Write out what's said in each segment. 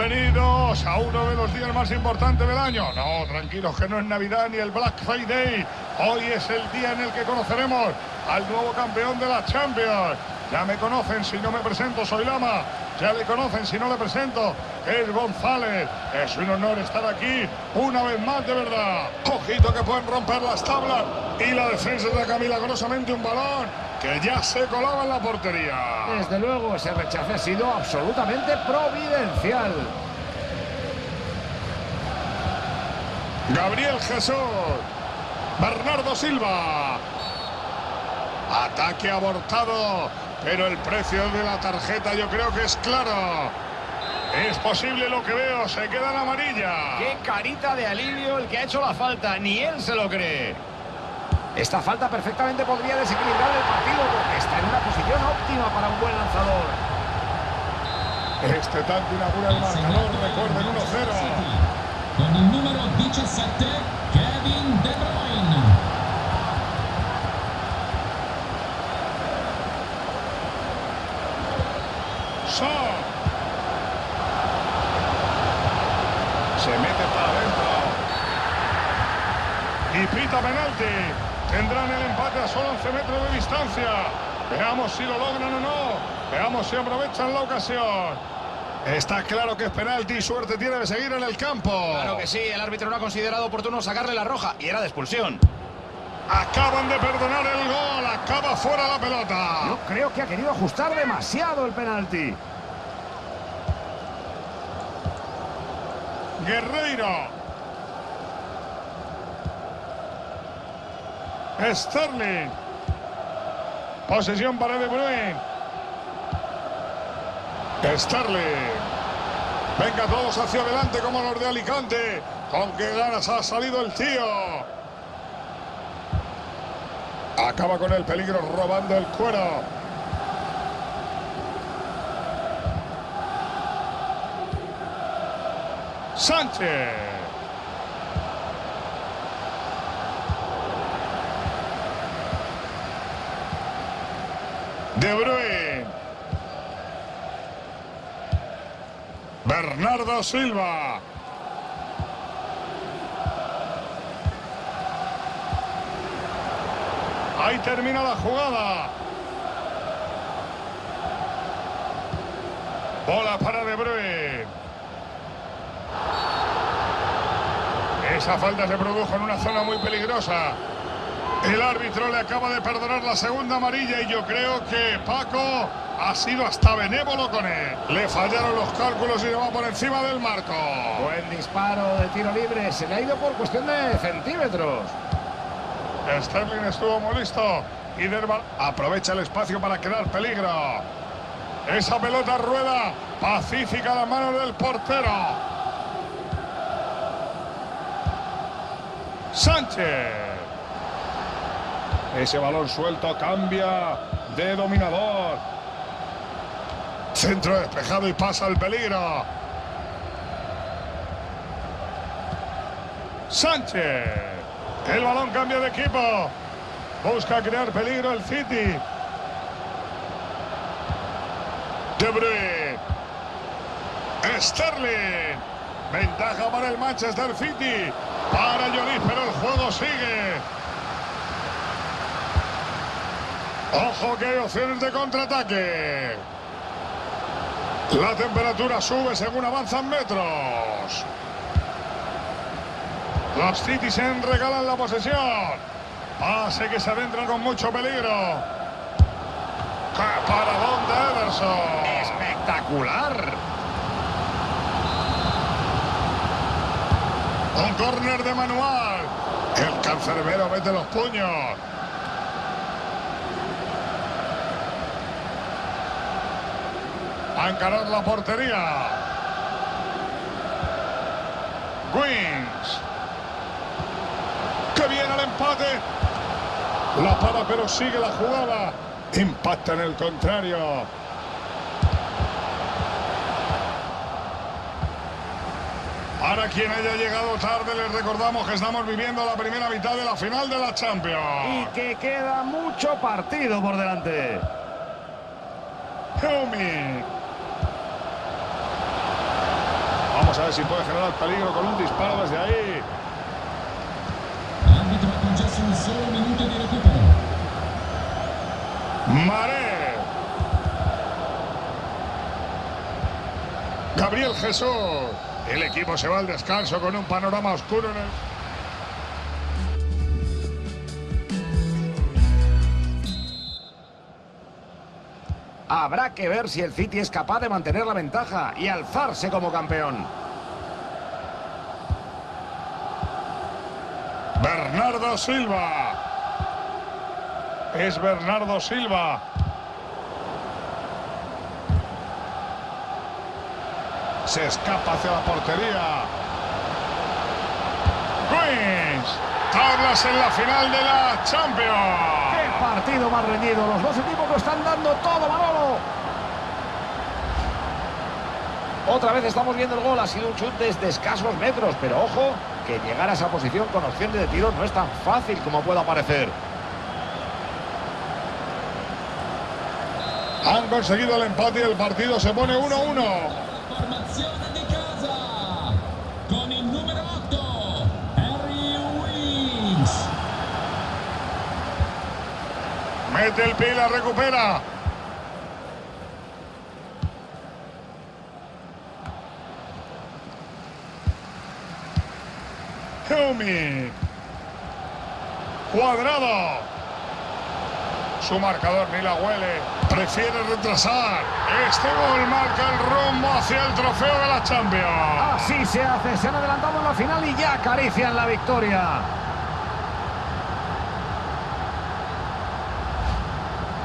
Bienvenidos a uno de los días más importantes del año. No, tranquilos que no es Navidad ni el Black Friday. Hoy es el día en el que conoceremos al nuevo campeón de la Champions. Ya me conocen, si no me presento soy Lama. Ya le conocen, si no le presento es González. Es un honor estar aquí una vez más, de verdad. Ojito que pueden romper las tablas. Y la defensa de milagrosamente un balón que ya se colaba en la portería. Desde luego, ese rechace ha sido absolutamente providencial. Gabriel Jesús. Bernardo Silva. Ataque abortado, pero el precio de la tarjeta yo creo que es claro. Es posible lo que veo, se queda en amarilla. Qué carita de alivio el que ha hecho la falta, ni él se lo cree. Esta falta perfectamente podría desequilibrar el partido porque está en una posición óptima para un buen lanzador. Este tanto inaugura el marcador, recuerden 1-0. Con el número 17, Kevin De Bruyne. Son. Se mete para adentro. Y pita penalti. Tendrán el empate a solo 11 metros de distancia. Veamos si lo logran o no. Veamos si aprovechan la ocasión. Está claro que es penalti y suerte tiene de seguir en el campo. Claro que sí, el árbitro no ha considerado oportuno sacarle la roja y era de expulsión. Acaban de perdonar el gol. Acaba fuera la pelota. Yo creo que ha querido ajustar demasiado el penalti. Guerreiro. Sterling. Posesión para De Bruyne. Sterling. Venga todos hacia adelante como los de Alicante. Con qué ganas ha salido el tío. Acaba con el peligro robando el cuero. Sánchez. De Bruyne. Bernardo Silva. Ahí termina la jugada. Bola para De Bruyne. Esa falta se produjo en una zona muy peligrosa. El árbitro le acaba de perdonar la segunda amarilla y yo creo que Paco ha sido hasta benévolo con él. Le fallaron los cálculos y le va por encima del marco. Buen disparo de tiro libre. Se le ha ido por cuestión de centímetros. Sterling estuvo muy listo y Derval aprovecha el espacio para crear peligro. Esa pelota rueda pacífica a las manos del portero. Sánchez. Ese balón suelto cambia de dominador. Centro despejado y pasa el peligro. Sánchez. El balón cambia de equipo. Busca crear peligro el City. De Bruyne. Sterling. Ventaja para el Manchester City. Para Lloris, pero el juego sigue. Ojo que hay opciones de contraataque. La temperatura sube según avanzan metros. Los Citizen regalan la posesión. Pase que se adentra con mucho peligro. ¡Qué paradón de Ederson! Espectacular. Un córner de manual. El cancerbero mete los puños. A encarar la portería. Wings. Que viene el empate. La para pero sigue la jugada. Impacta en el contrario. Para quien haya llegado tarde, les recordamos que estamos viviendo la primera mitad de la final de la Y Champions. que queda mucho partido por delante. Helmi. Vamos a ver si puede generar peligro con un disparo desde ahí. Maré. Gabriel Jesús. El equipo se va al descanso con un panorama oscuro en el... Habrá que ver si el City es capaz de mantener la ventaja y alzarse como campeón. Bernardo Silva. Es Bernardo Silva. Se escapa hacia la portería. Queens. Tablas en la final de la Champions. ¡Qué partido más reñido! Los dos equipos lo están dando todo, Manolo. Otra vez estamos viendo el gol. Ha sido un chute desde escasos metros, pero ojo, que llegar a esa posición con opción de tiro no es tan fácil como pueda parecer. Han conseguido el empate y el partido se pone 1-1. La formazione di casa con il numero 8 Harry Winks. Mete el pie y la recupera. Cuadrado. Su marcador ni la huele. Prefiere retrasar. Este gol marca el rumbo hacia el trofeo de la Champions. Así se hace. Se han adelantado en la final y ya acarician la victoria.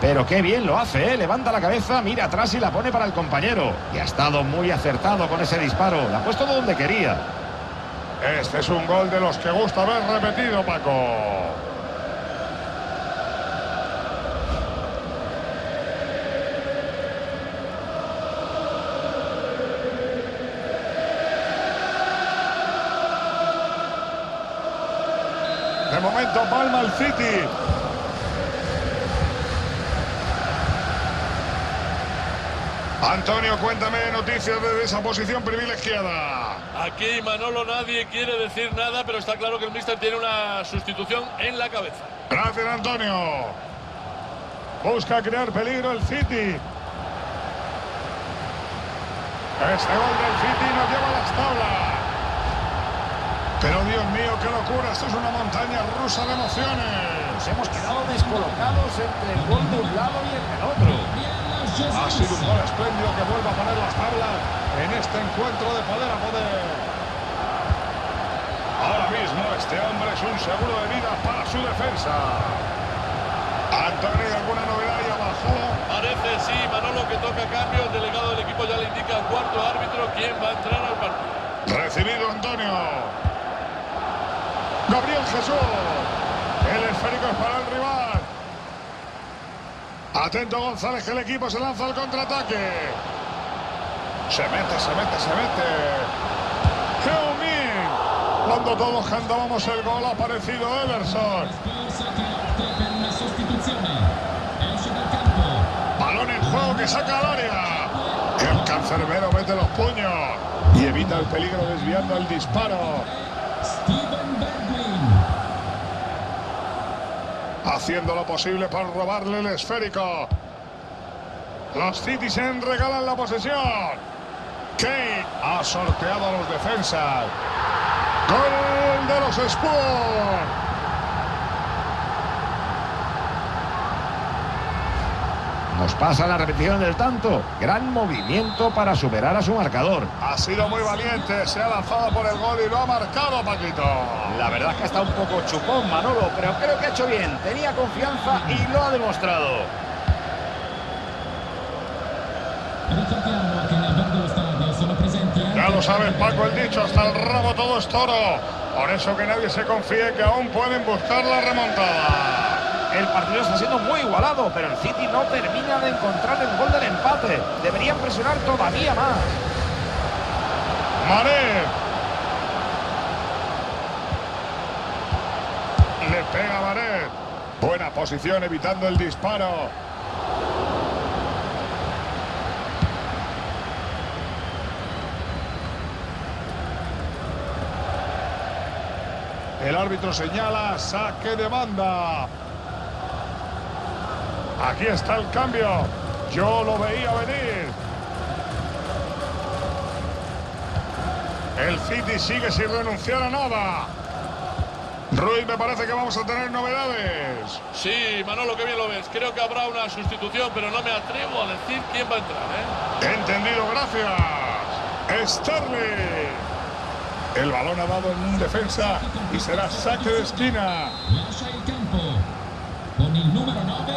Pero qué bien lo hace, ¿eh? Levanta la cabeza, mira atrás y la pone para el compañero. Y ha estado muy acertado con ese disparo. La ha puesto donde quería. Este es un gol de los que gusta ver repetido, Paco. De momento palma el City. Antonio, cuéntame noticias desde esa posición privilegiada. Aquí Manolo nadie quiere decir nada, pero está claro que el míster tiene una sustitución en la cabeza. Gracias, Antonio. Busca crear peligro el City. Este gol del City nos lleva a las tablas. Pero Dios mío, qué locura. Esto es una montaña rusa de emociones. Nos hemos quedado descolocados entre el gol de un lado y el del otro. Ha sido un gol espléndido que vuelve a poner las tablas en este encuentro de poder a poder. Ahora mismo este hombre es un seguro de vida para su defensa. Antonio, ¿alguna novedad ahí abajo? Parece, sí, Manolo que toca cambio. El delegado del equipo ya le indica al cuarto árbitro quién va a entrar al partido. Recibido Antonio. Gabriel Jesús. El esférico es para el rival. Atento González, que el equipo se lanza al contraataque. Se mete, se mete, se mete. Heung-min. Cuando todos cantábamos el gol ha aparecido campo. Balón en juego que saca al área. El cancerbero mete los puños y evita el peligro desviando el disparo. Haciendo lo posible para robarle el esférico. Los Citizen regalan la posesión. Kane ha sorteado a los defensas. Gol de los Spurs. Nos pasa la repetición del tanto. Gran movimiento para superar a su marcador. Ha sido muy valiente, se ha lanzado por el gol y lo ha marcado Paquito. La verdad es que está un poco chupón Manolo, pero creo que ha hecho bien. Tenía confianza y lo ha demostrado. Ya lo sabes Paco el dicho, hasta el rabo todo es toro. Por eso que nadie se confíe que aún pueden buscar la remontada. El partido está siendo muy igualado, pero el City no termina de encontrar el gol del empate. Deberían presionar todavía más. Mané. Le pega Mané. Buena posición evitando el disparo. El árbitro señala saque de banda. Aquí está el cambio. Yo lo veía venir. El City sigue sin renunciar a nada. Ruiz, me parece que vamos a tener novedades. Sí, Manolo, que bien lo ves. Creo que habrá una sustitución, pero no me atrevo a decir quién va a entrar. ¿eh? Entendido, gracias. Sterling. El balón ha dado en defensa y será saque de esquina. Con il numero 9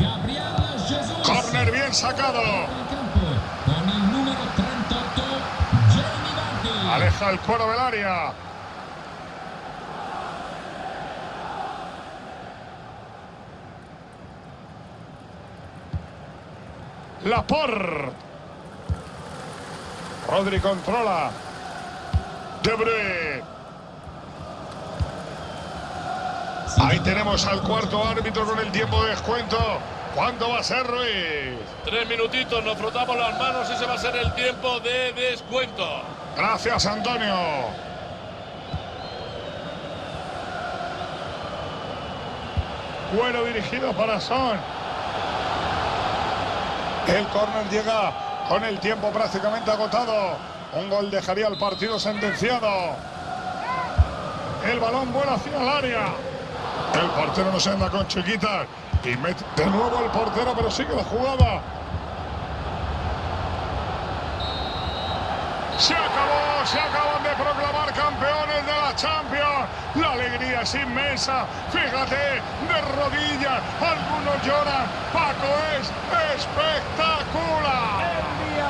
Gabriel Jesus. Corner bien sacado. Con il numero 38 Jamie Vardy. Aleja el cuero del área. Laporte. Rodri controla. De Bruyne. Ahí tenemos al cuarto árbitro con el tiempo de descuento. ¿Cuándo va a ser Ruiz? Tres minutitos, nos frotamos las manos y ese va a ser el tiempo de descuento. Gracias, Antonio. Bueno dirigido para Son. El córner llega con el tiempo prácticamente agotado. Un gol dejaría el partido sentenciado. El balón vuela hacia el área. El portero no se anda con chiquitas. Y mete de nuevo el portero, pero sigue la jugada. Se acabó, se acaban de proclamar campeones de la Champions. La alegría es inmensa. Fíjate, de rodillas, algunos lloran. Paco es espectacular.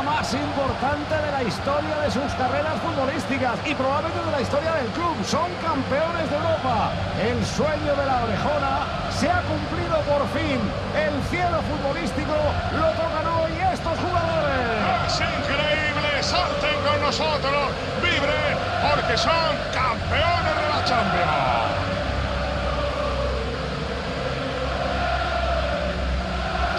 Más importante de la historia de sus carreras futbolísticas y probablemente de la historia del club. Son campeones de Europa. El sueño de la orejona se ha cumplido por fin. El cielo futbolístico lo tocan hoy estos jugadores. Es increíble, salten con nosotros, vibren, porque son campeones de la Champions.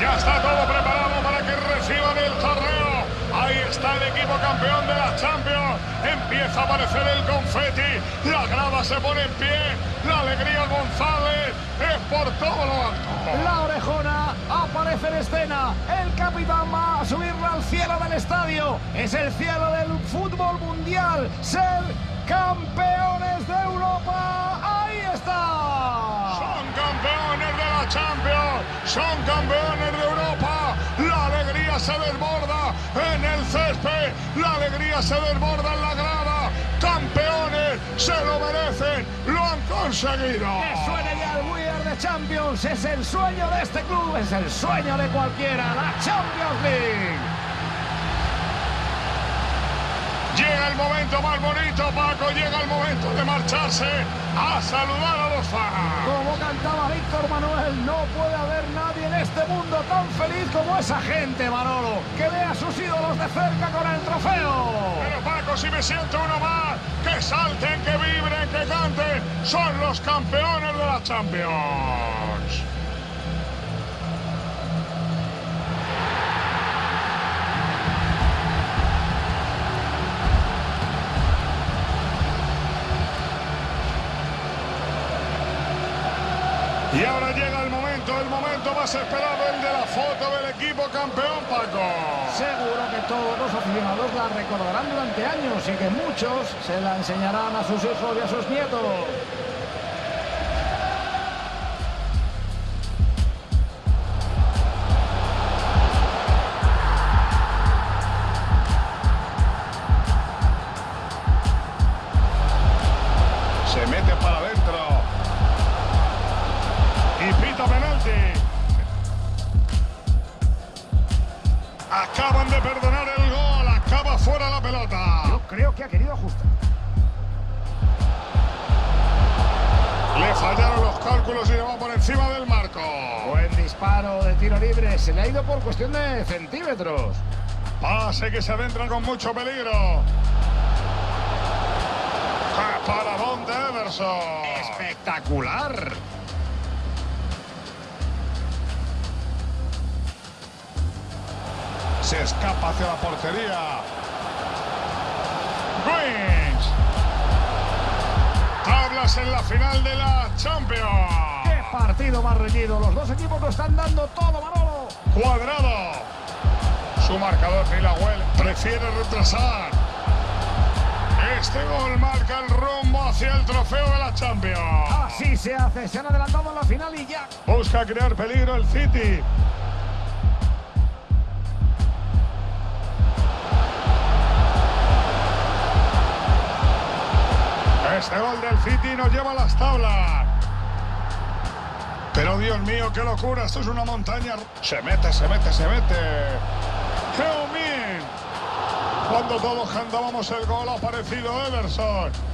Ya está todo preparado para que reciban el torneo. Ahí está el equipo campeón de la Champions. Empieza a aparecer el confeti. La grada se pone en pie. La alegría González es por todo lo alto. La orejona aparece en escena. El capitán va a subirla al cielo del estadio. Es el cielo del fútbol mundial. Ser campeones de Europa. Ahí está. Son campeones de la Champions, son campeones de Europa. En el césped, la alegría se desborda en la grada. Campeones, se lo merecen, lo han conseguido. Que suene ya el We Are the Champions. Es el sueño de este club. Es el sueño de cualquiera. La Champions League. Llega el momento más bonito, Paco, llega el momento de marcharse a saludar a los fans. Como cantaba Víctor Manuel, no puede haber nadie en este mundo tan feliz como esa gente, Manolo, que ve a sus ídolos de cerca con el trofeo. Pero Paco, si me siento uno más, que salten, que vibren, que canten, son los campeones de la Champions. Y ahora llega el momento, el momento más esperado, el de la foto del equipo campeón, Paco. Seguro que todos los aficionados la recordarán durante años y que muchos se la enseñarán a sus hijos y a sus nietos. Penalti. Acaban de perdonar el gol. Acaba fuera la pelota. Yo creo que ha querido ajustar. Le fallaron los cálculos y le va por encima del marco. Buen disparo de tiro libre. Se le ha ido por cuestión de centímetros. Pase que se adentra con mucho peligro. ¡Qué paradón de Everson! Espectacular. Se escapa hacia la portería. Wings. Tabla Estás en la final de la Champions. ¡Qué partido más reñido! Los dos equipos lo están dando todo, Manolo. Cuadrado. Su marcador ni la huele. Prefiere retrasar. Este gol marca el rumbo hacia el trofeo de la Champions. Así se hace. Se han adelantado en la final y ya. Busca crear peligro el City. Este gol del City nos lleva a las tablas. Pero Dios mío, qué locura. Esto es una montaña. Se mete, se mete, se mete. Heung-min. Cuando todos cantábamos el gol ha aparecido Everson.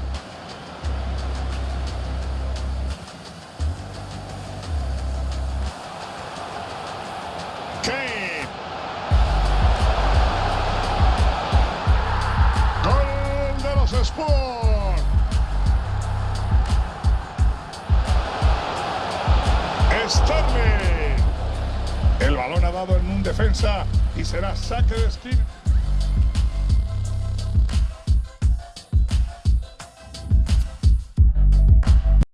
Defensa y será saque de esquina.